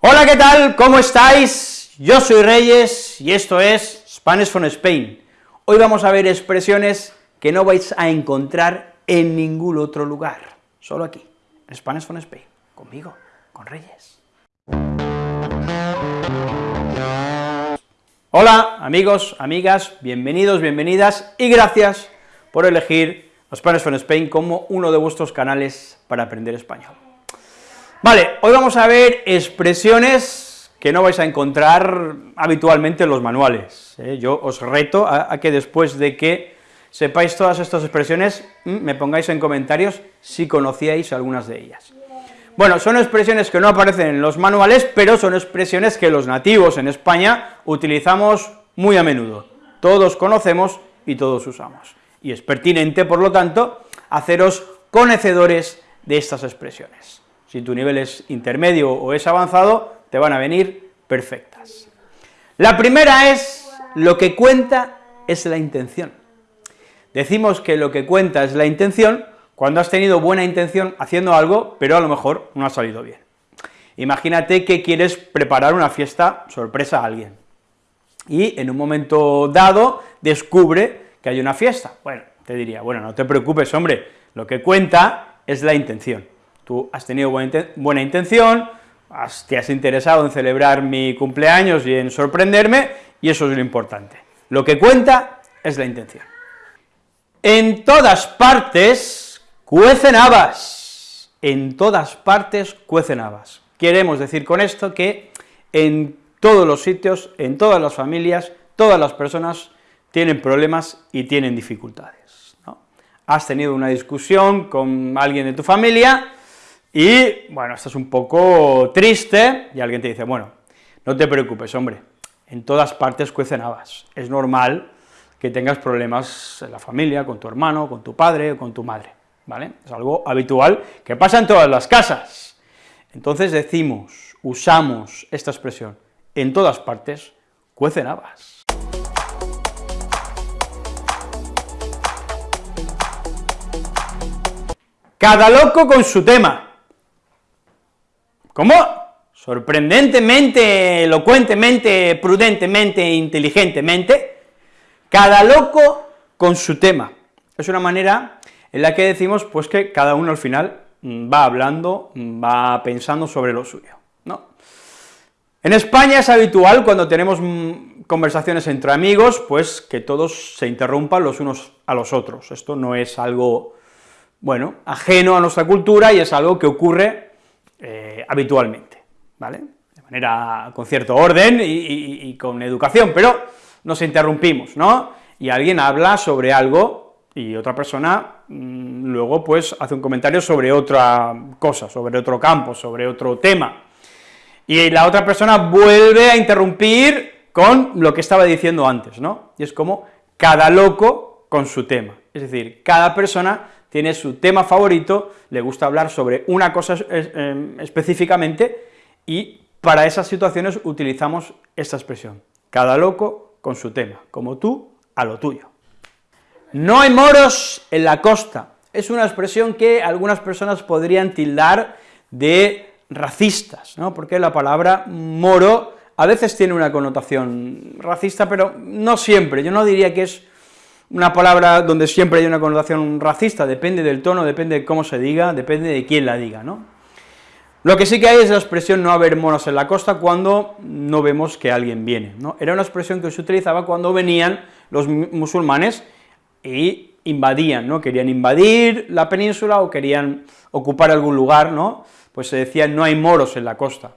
Hola, ¿qué tal? ¿Cómo estáis? Yo soy Reyes y esto es Spanish from Spain. Hoy vamos a ver expresiones que no vais a encontrar en ningún otro lugar, solo aquí, en Spanish from Spain, conmigo, con Reyes. Hola, amigos, amigas, bienvenidos, bienvenidas, y gracias por elegir Spanish from Spain como uno de vuestros canales para aprender español. Vale, hoy vamos a ver expresiones que no vais a encontrar habitualmente en los manuales. ¿eh? Yo os reto a, a, que después de que sepáis todas estas expresiones, me pongáis en comentarios si conocíais algunas de ellas. Bueno, son expresiones que no aparecen en los manuales, pero son expresiones que los nativos en España utilizamos muy a menudo. Todos conocemos y todos usamos. Y es pertinente, por lo tanto, haceros conocedores de estas expresiones. Si tu nivel es intermedio o es avanzado, te van a venir perfectas. La primera es, lo que cuenta es la intención. Decimos que lo que cuenta es la intención cuando has tenido buena intención haciendo algo, pero a lo mejor no ha salido bien. Imagínate que quieres preparar una fiesta sorpresa a alguien, y en un momento dado descubre que hay una fiesta. Bueno, te diría, bueno, no te preocupes, hombre, lo que cuenta es la intención. Tú has tenido buena, intención, te has interesado en celebrar mi cumpleaños y en sorprenderme, y eso es lo importante. Lo que cuenta es la intención. En todas partes cuecen habas, en todas partes cuecen habas. Queremos decir con esto que en todos los sitios, en todas las familias, todas las personas tienen problemas y tienen dificultades, ¿no? Has tenido una discusión con alguien de tu familia y, bueno, estás un poco triste y alguien te dice, bueno, no te preocupes, hombre, en todas partes cuecen habas, es normal que tengas problemas en la familia, con tu hermano, con tu padre o con tu madre. ¿vale? Es algo habitual que pasa en todas las casas. Entonces decimos, usamos esta expresión, en todas partes cuecen habas. Cada loco con su tema. ¿Cómo? Sorprendentemente, elocuentemente, prudentemente, inteligentemente, cada loco con su tema. Es una manera en la que decimos pues que cada uno al final mm, va hablando, mm, va pensando sobre lo suyo, ¿no? En España es habitual, cuando tenemos mm, conversaciones entre amigos, pues que todos se interrumpan los unos a los otros, esto no es algo, bueno, ajeno a nuestra cultura y es algo que ocurre eh, habitualmente, ¿vale?, de manera, con cierto orden y con educación, pero nos interrumpimos, ¿no?, y alguien habla sobre algo y otra persona mm, luego pues hace un comentario sobre otra cosa, sobre otro campo, sobre otro tema, y la otra persona vuelve a interrumpir con lo que estaba diciendo antes, ¿no? Y es como cada loco con su tema, es decir, cada persona tiene su tema favorito, le gusta hablar sobre una cosa em, específicamente, y para esas situaciones utilizamos esta expresión, cada loco con su tema, como tú a lo tuyo. No hay moros en la costa, es una expresión que algunas personas podrían tildar de racistas, ¿no? porque la palabra moro a veces tiene una connotación racista, pero no siempre, yo no diría que es una palabra donde siempre hay una connotación racista, depende del tono, depende de cómo se diga, depende de quién la diga, ¿no? Lo que sí que hay es la expresión no haber moros en la costa cuando no vemos que alguien viene, ¿no? Era una expresión que se utilizaba cuando venían los musulmanes y invadían, ¿no? Querían invadir la península o querían ocupar algún lugar, ¿no? Pues se decía no hay moros en la costa.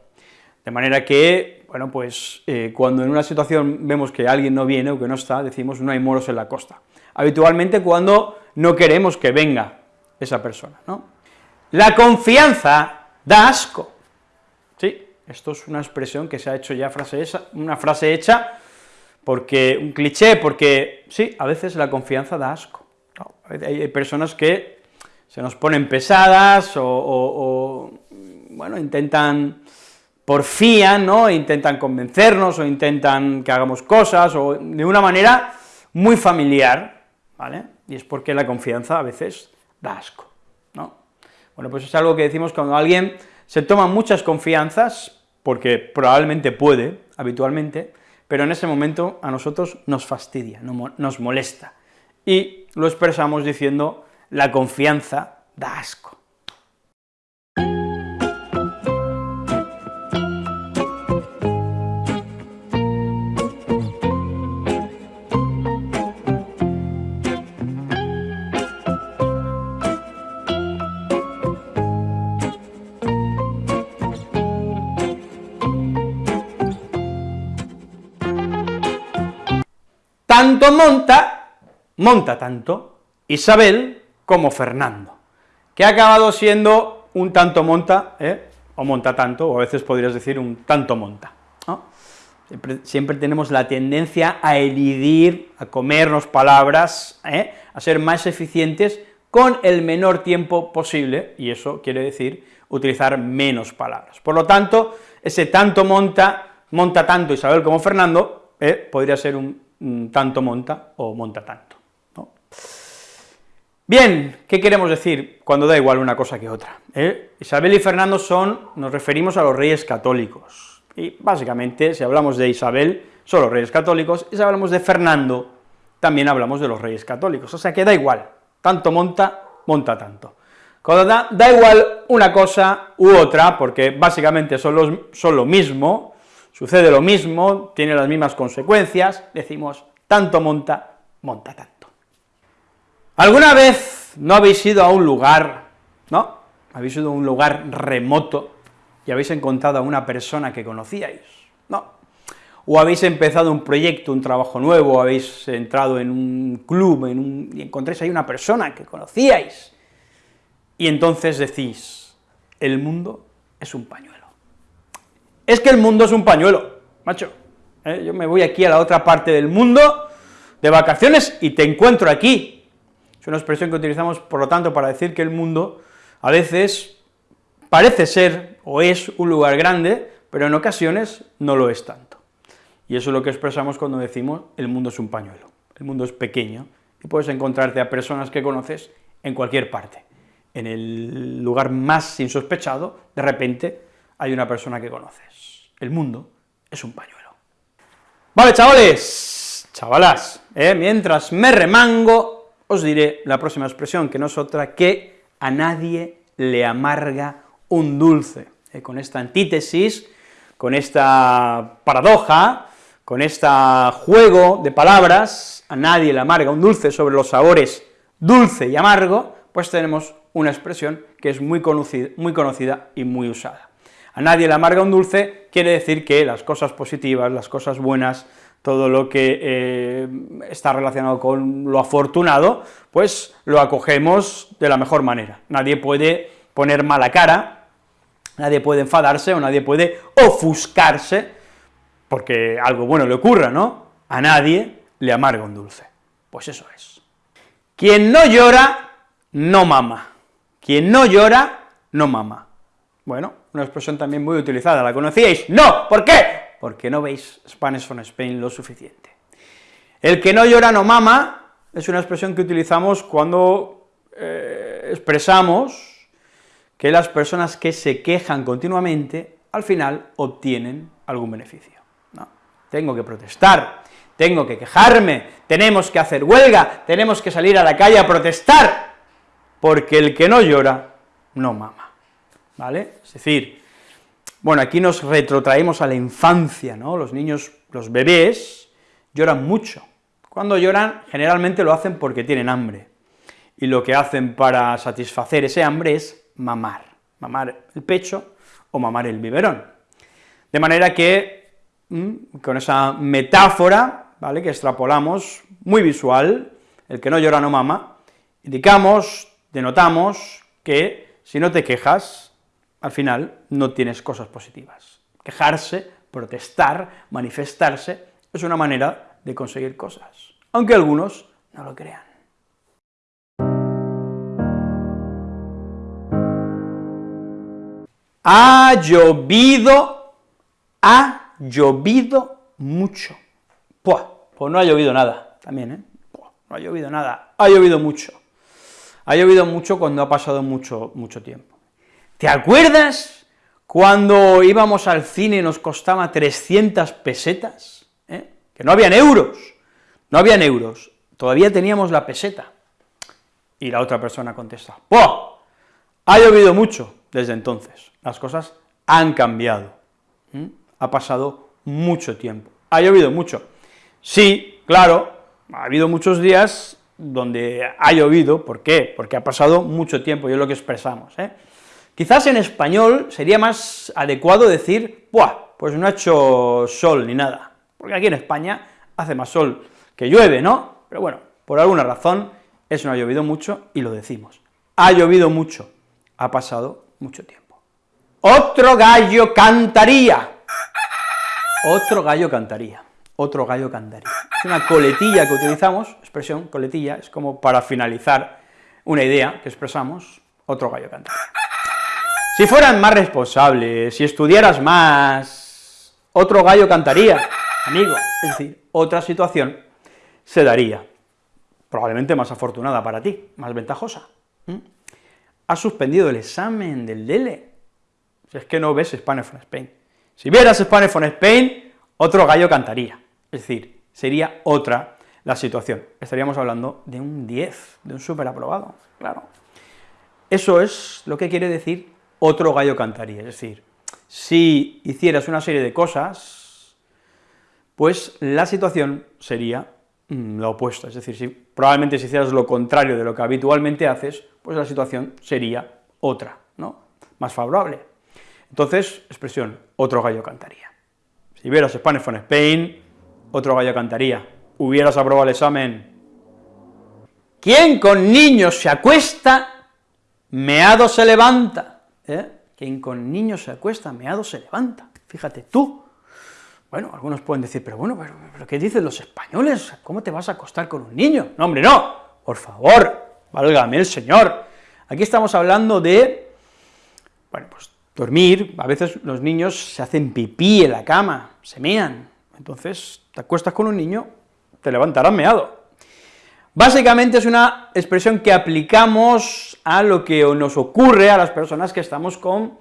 De manera que, bueno, pues eh, cuando en una situación vemos que alguien no viene o que no está, decimos no hay moros en la costa. Habitualmente cuando no queremos que venga esa persona, ¿no? La confianza da asco. Sí, esto es una expresión que se ha hecho ya frase una frase hecha porque un cliché, porque sí, a veces la confianza da asco, hay, personas que se nos ponen pesadas o, bueno, intentan, porfían, ¿no?, intentan convencernos o intentan que hagamos cosas, o de una manera muy familiar, ¿vale?, y es porque la confianza a veces da asco, ¿no? Bueno, pues es algo que decimos cuando alguien se toma muchas confianzas, porque probablemente puede, habitualmente, pero en ese momento a nosotros nos fastidia, nos molesta, y lo expresamos diciendo la confianza da asco. Tanto monta, monta tanto, Isabel como Fernando, que ha acabado siendo un tanto monta, ¿eh? o monta tanto, o a veces podrías decir un tanto monta, siempre, tenemos la tendencia a elidir, a comernos palabras, ¿eh? a ser más eficientes con el menor tiempo posible, y eso quiere decir utilizar menos palabras. Por lo tanto, ese tanto monta, monta tanto Isabel como Fernando, ¿eh? podría ser un tanto monta o monta tanto. Bien, ¿qué queremos decir cuando da igual una cosa que otra? ¿Eh? Isabel y Fernando son, nos referimos a los reyes católicos, y básicamente, si hablamos de Isabel, son los reyes católicos, y si hablamos de Fernando, también hablamos de los reyes católicos, o sea que da igual, tanto monta, monta tanto. Cuando da, da igual una cosa u otra, porque básicamente son, los, son lo mismo, Sucede lo mismo, tiene las mismas consecuencias, decimos, tanto monta, monta tanto. ¿Alguna vez no habéis ido a un lugar, no? Habéis ido a un lugar remoto y habéis encontrado a una persona que conocíais, ¿no? O habéis empezado un proyecto, un trabajo nuevo, habéis entrado en un club y encontréis ahí una persona que conocíais, y entonces decís, el mundo es un pañuelo es que el mundo es un pañuelo, macho. ¿eh? Yo me voy aquí a la otra parte del mundo de vacaciones y te encuentro aquí. Es una expresión que utilizamos, por lo tanto, para decir que el mundo a veces parece ser o es un lugar grande, pero en ocasiones no lo es tanto. Y eso es lo que expresamos cuando decimos el mundo es un pañuelo. El mundo es pequeño y puedes encontrarte a personas que conoces en cualquier parte. En el lugar más insospechado, de repente, hay una persona que conoces. El mundo es un pañuelo. Vale, chavales, chavalas, ¿eh? mientras me remango, os diré la próxima expresión, que no es otra que a nadie le amarga un dulce. ¿eh? Con esta antítesis, con esta paradoja, con este juego de palabras, a nadie le amarga un dulce sobre los sabores dulce y amargo, pues tenemos una expresión que es muy conocida, muy conocida y muy usada a nadie le amarga un dulce, quiere decir que las cosas positivas, las cosas buenas, todo lo que eh, está relacionado con lo afortunado, pues lo acogemos de la mejor manera. Nadie puede poner mala cara, nadie puede enfadarse o nadie puede ofuscarse porque algo bueno le ocurra, ¿no? A nadie le amarga un dulce. Pues eso es. Quien no llora, no mama. Quien no llora, no mama. Bueno, una expresión también muy utilizada, ¿la conocíais? ¡No! ¿Por qué? Porque no veis Spanish on Spain lo suficiente. El que no llora no mama es una expresión que utilizamos cuando eh, expresamos que las personas que se quejan continuamente, al final obtienen algún beneficio. No, tengo que protestar, tengo que quejarme, tenemos que hacer huelga, tenemos que salir a la calle a protestar, porque el que no llora, no mama. ¿Vale? Es decir, bueno, aquí nos retrotraemos a la infancia, ¿no? Los niños, los bebés, lloran mucho. Cuando lloran, generalmente lo hacen porque tienen hambre, y lo que hacen para satisfacer ese hambre es mamar, mamar el pecho o mamar el biberón. De manera que, mm, con esa metáfora, ¿vale?, que extrapolamos, muy visual, el que no llora no mama, indicamos, denotamos que si no te quejas, al final no tienes cosas positivas. Quejarse, protestar, manifestarse, es una manera de conseguir cosas, aunque algunos no lo crean. Ha llovido, ha llovido mucho. pues no ha llovido nada, también, ¿eh? no ha llovido nada, ha llovido mucho. Ha llovido mucho cuando ha pasado mucho, mucho tiempo. ¿Te acuerdas cuando íbamos al cine nos costaba 300 pesetas, ¿eh? que no habían euros, no habían euros, todavía teníamos la peseta. Y la otra persona contesta, ¡Buah! Ha llovido mucho desde entonces, las cosas han cambiado, ha pasado mucho tiempo, ha llovido mucho. Sí, claro, ha habido muchos días donde ha llovido, ¿por qué? Porque ha pasado mucho tiempo, y es lo que expresamos, ¿eh? Quizás en español sería más adecuado decir, ¡buah!, pues no ha hecho sol ni nada, porque aquí en España hace más sol que llueve, ¿no? Pero bueno, por alguna razón, eso no ha llovido mucho y lo decimos. Ha llovido mucho, ha pasado mucho tiempo. Otro gallo cantaría. Otro gallo cantaría. Otro gallo cantaría. Es una coletilla que utilizamos, expresión, coletilla, es como para finalizar una idea que expresamos, otro gallo cantaría. Si fueran más responsables, si estudiaras más, otro gallo cantaría, amigo, es decir, otra situación se daría, probablemente más afortunada para ti, más ventajosa. Has suspendido el examen del DELE, si es que no ves Spanish from Spain. Si vieras Spanish from Spain, otro gallo cantaría, es decir, sería otra la situación, estaríamos hablando de un 10, de un súper aprobado, claro. Eso es lo que quiere decir otro gallo cantaría, es decir, si hicieras una serie de cosas, pues la situación sería mm, la opuesta, es decir, si probablemente si hicieras lo contrario de lo que habitualmente haces, pues la situación sería otra, ¿no?, más favorable. Entonces, expresión, otro gallo cantaría. Si hubieras Spanish from Spain, otro gallo cantaría. Hubieras aprobado el examen. ¿Quién con niños se acuesta, meado se levanta? ¿Eh? quien con niños se acuesta, meado se levanta, fíjate tú. Bueno, algunos pueden decir, pero bueno, pero, ¿qué dicen los españoles? ¿Cómo te vas a acostar con un niño? No, hombre, no, por favor, válgame el Señor. Aquí estamos hablando de, bueno, pues dormir, a veces los niños se hacen pipí en la cama, se mean, entonces te acuestas con un niño, te levantarás meado. Básicamente es una expresión que aplicamos a lo que nos ocurre a las personas que estamos con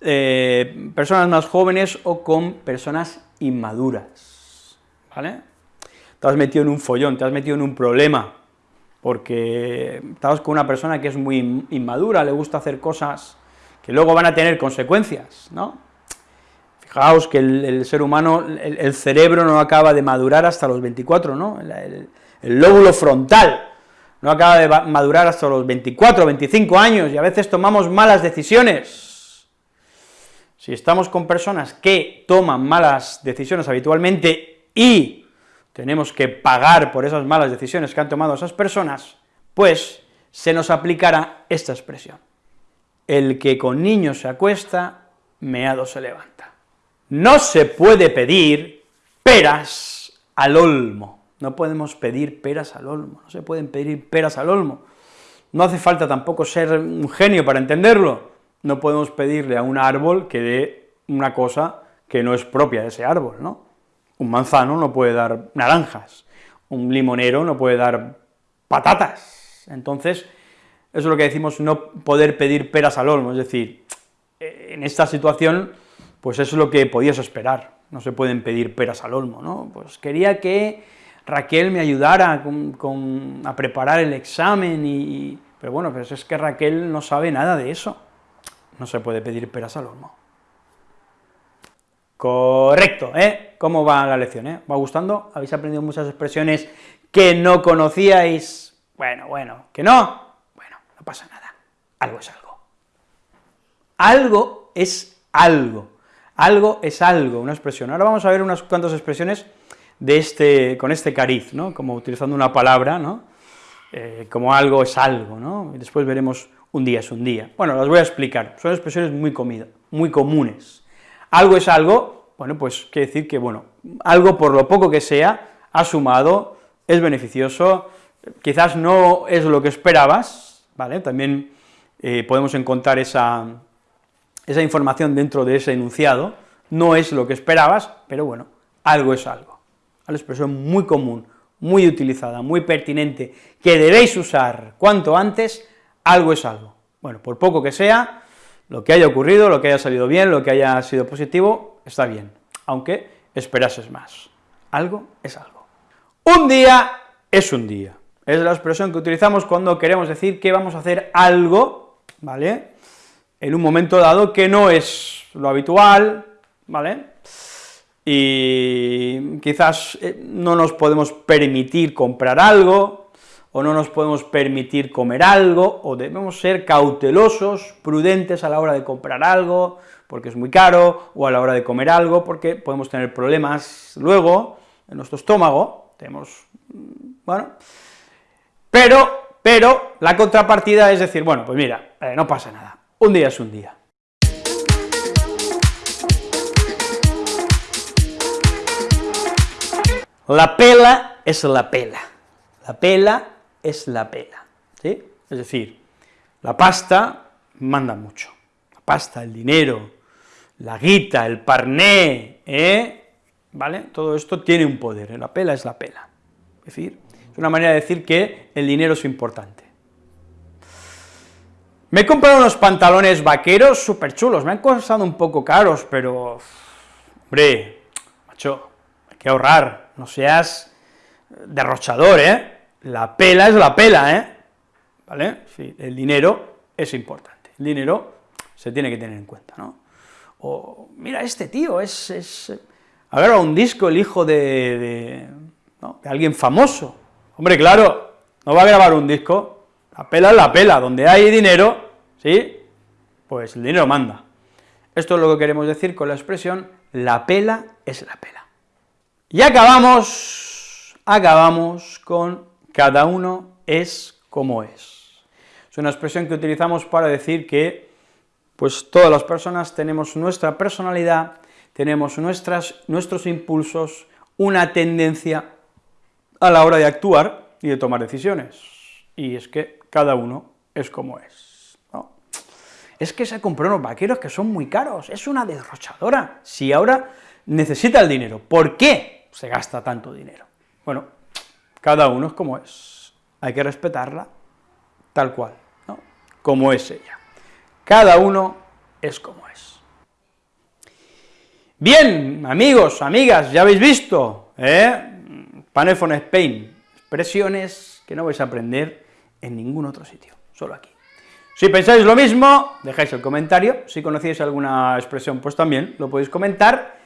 eh, personas más jóvenes o con personas inmaduras, ¿vale? Te has metido en un follón, te has metido en un problema, porque estabas con una persona que es muy inmadura, le gusta hacer cosas que luego van a tener consecuencias, ¿no? Fijaos que el, ser humano, el, cerebro no acaba de madurar hasta los 24, ¿no? el lóbulo frontal, no acaba de madurar hasta los 24, 25 años, y a veces tomamos malas decisiones. Si estamos con personas que toman malas decisiones habitualmente y tenemos que pagar por esas malas decisiones que han tomado esas personas, pues se nos aplicará esta expresión. El que con niños se acuesta, meado se levanta. No se puede pedir peras al olmo. No podemos pedir peras al olmo, no se pueden pedir peras al olmo. No hace falta tampoco ser un genio para entenderlo. No podemos pedirle a un árbol que dé una cosa que no es propia de ese árbol, ¿no? Un manzano no puede dar naranjas, un limonero no puede dar patatas. Entonces, eso es lo que decimos, no poder pedir peras al olmo, es decir, en esta situación, pues eso es lo que podías esperar, no se pueden pedir peras al olmo, ¿no? Pues quería que Raquel me ayudara con, a preparar el examen, y, pero bueno, pero es que Raquel no sabe nada de eso, no se puede pedir peras al olmo. Correcto, ¿eh? ¿Cómo va la lección, eh? ¿Va gustando? ¿Habéis aprendido muchas expresiones que no conocíais? Bueno, bueno, ¿que no? Bueno, no pasa nada, algo es algo. Algo es algo, algo es algo, una expresión. Ahora vamos a ver unas cuantas expresiones de este, con este cariz, ¿no? como utilizando una palabra, ¿no? Eh, como algo es algo, ¿no? y después veremos un día es un día. Bueno, las voy a explicar, son expresiones muy, comunes. Algo es algo, bueno, pues quiere decir que, bueno, algo por lo poco que sea, ha sumado, es beneficioso, quizás no es lo que esperabas, ¿vale? También eh, podemos encontrar esa información dentro de ese enunciado, no es lo que esperabas, pero bueno, algo es algo la expresión muy común, muy utilizada, muy pertinente, que debéis usar cuanto antes, algo es algo. Bueno, por poco que sea, Lo que haya ocurrido, lo que haya salido bien, lo que haya sido positivo, está bien, aunque esperases más. Algo es algo. Un día es un día. Es la expresión que utilizamos cuando queremos decir que vamos a hacer algo, ¿vale?, en un momento dado que no es lo habitual, ¿vale?, y quizás eh, no nos podemos permitir comprar algo, o no nos podemos permitir comer algo, o debemos ser cautelosos, prudentes a la hora de comprar algo, porque es muy caro, o a la hora de comer algo, porque podemos tener problemas luego en nuestro estómago, tenemos, bueno, pero, pero la contrapartida es decir, bueno, pues mira, eh, no pasa nada, un día es un día. La pela es la pela, la pela es la pela, ¿sí? Es decir, la pasta manda mucho, la pasta, el dinero, la guita, el parné, ¿eh? ¿vale? Todo esto tiene un poder, ¿eh? la pela es la pela, es decir, es una manera de decir que el dinero es importante. Me he comprado unos pantalones vaqueros súper chulos, me han costado un poco caros, pero, hombre, macho, hay que ahorrar, no seas derrochador, ¿eh? La pela es la pela, ¿eh? ¿Vale? Sí, el dinero es importante, el dinero se tiene que tener en cuenta, ¿no? O, mira, este tío es, es un disco el hijo de, de alguien famoso, hombre, claro, no va a grabar un disco, la pela es la pela, donde hay dinero, ¿sí?, pues el dinero manda. Esto es lo que queremos decir con la expresión la pela es la pela. Y acabamos, acabamos con cada uno es como es. Es una expresión que utilizamos para decir que, pues todas las personas tenemos nuestra personalidad, tenemos nuestras, nuestros impulsos, una tendencia a la hora de actuar y de tomar decisiones, y es que cada uno es como es, Es que se compró unos vaqueros que son muy caros, es una derrochadora, si ahora necesita el dinero, ¿por qué? Se gasta tanto dinero. Bueno, cada uno es como es, hay que respetarla tal cual, ¿no? como es ella. Cada uno es como es. Bien, amigos, amigas, ya habéis visto, ¿eh? Panefon Spain, expresiones que no vais a aprender en ningún otro sitio, solo aquí. Si pensáis lo mismo, dejáis el comentario, si conocéis alguna expresión, pues también lo podéis comentar,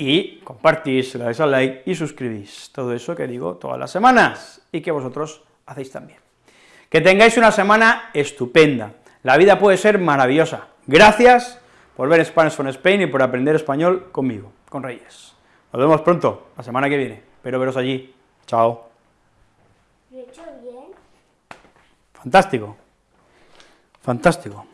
y compartís, le dais al like y suscribís, todo eso que digo todas las semanas, y que vosotros hacéis también. Que tengáis una semana estupenda, la vida puede ser maravillosa. Gracias por ver Spanish from Spain y por aprender español conmigo, con Reyes. Nos vemos pronto, la semana que viene, espero veros allí. Chao. ¿Lo he hecho bien? Fantástico. Fantástico.